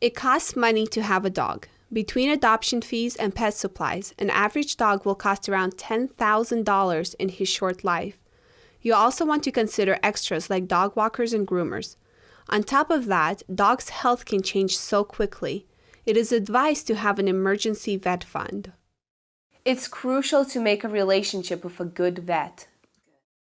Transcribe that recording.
It costs money to have a dog. Between adoption fees and pet supplies, an average dog will cost around $10,000 in his short life. You also want to consider extras like dog walkers and groomers. On top of that, dogs' health can change so quickly. It is advised to have an emergency vet fund. It's crucial to make a relationship with a good vet.